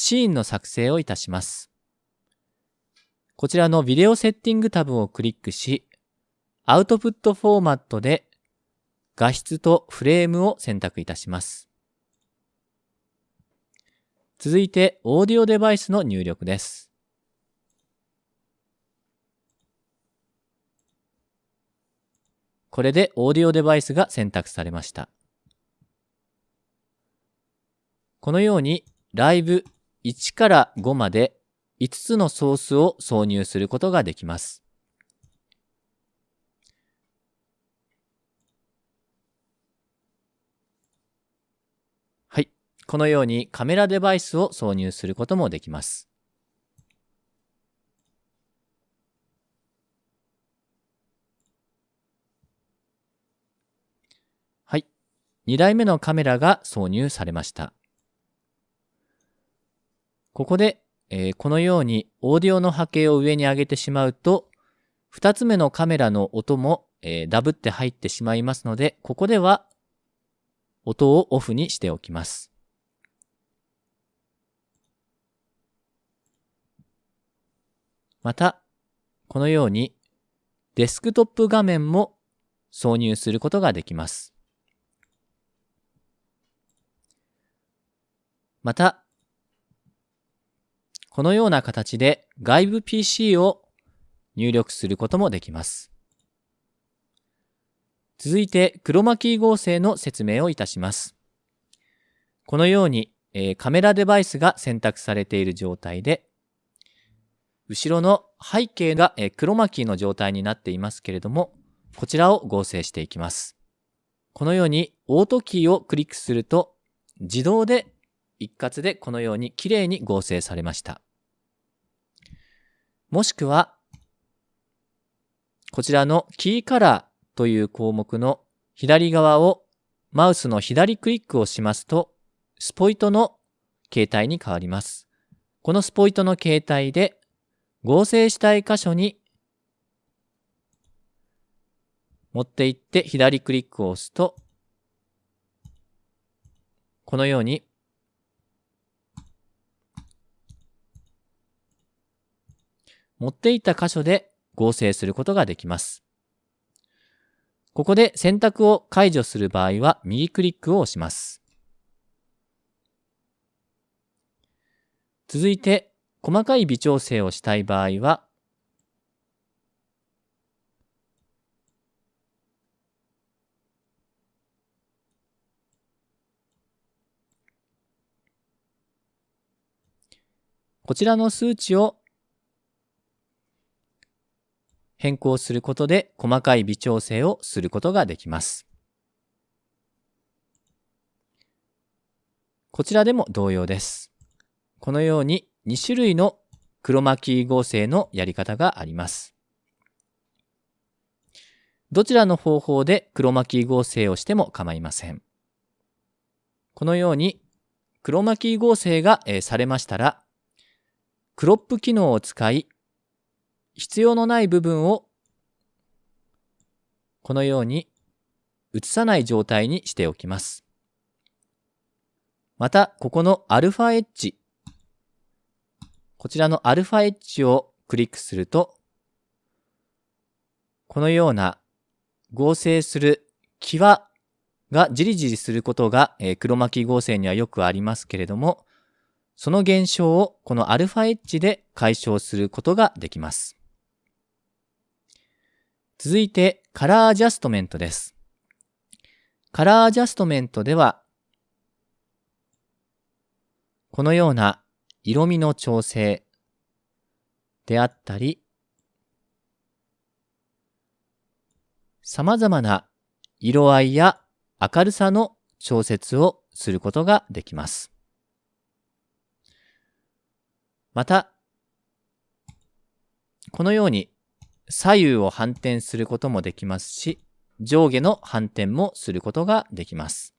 シーンの作成をいたします。こちらのビデオセッティングタブをクリックし、アウトプットフォーマットで画質とフレームを選択いたします。続いて、オーディオデバイスの入力です。これでオーディオデバイスが選択されました。このようにライブ1から5まで5つのソースを挿入することができます。はい。このようにカメラデバイスを挿入することもできます。はい。2台目のカメラが挿入されました。ここで、えー、このようにオーディオの波形を上に上げてしまうと、二つ目のカメラの音も、えー、ダブって入ってしまいますので、ここでは音をオフにしておきます。また、このようにデスクトップ画面も挿入することができます。また、このような形で外部 PC を入力することもできます。続いて、クロマキー合成の説明をいたします。このように、えー、カメラデバイスが選択されている状態で、後ろの背景が、えー、クロマキーの状態になっていますけれども、こちらを合成していきます。このように、オートキーをクリックすると、自動で一括でこのように綺麗に合成されました。もしくは、こちらのキーカラーという項目の左側をマウスの左クリックをしますと、スポイトの形態に変わります。このスポイトの形態で合成したい箇所に持っていって左クリックを押すと、このように持っていた箇所で合成することができます。ここで選択を解除する場合は右クリックを押します。続いて細かい微調整をしたい場合はこちらの数値を変更することで細かい微調整をすることができます。こちらでも同様です。このように2種類のクロマキー合成のやり方があります。どちらの方法でクロマキー合成をしても構いません。このようにクロマキー合成がされましたら、クロップ機能を使い、必要のない部分をこのように映さない状態にしておきます。また、ここのアルファエッジ。こちらのアルファエッジをクリックすると、このような合成する際がじりじりすることが、え、黒巻き合成にはよくありますけれども、その現象をこのアルファエッジで解消することができます。続いて、カラーアジャストメントです。カラーアジャストメントでは、このような色味の調整であったり、様々な色合いや明るさの調節をすることができます。また、このように左右を反転することもできますし、上下の反転もすることができます。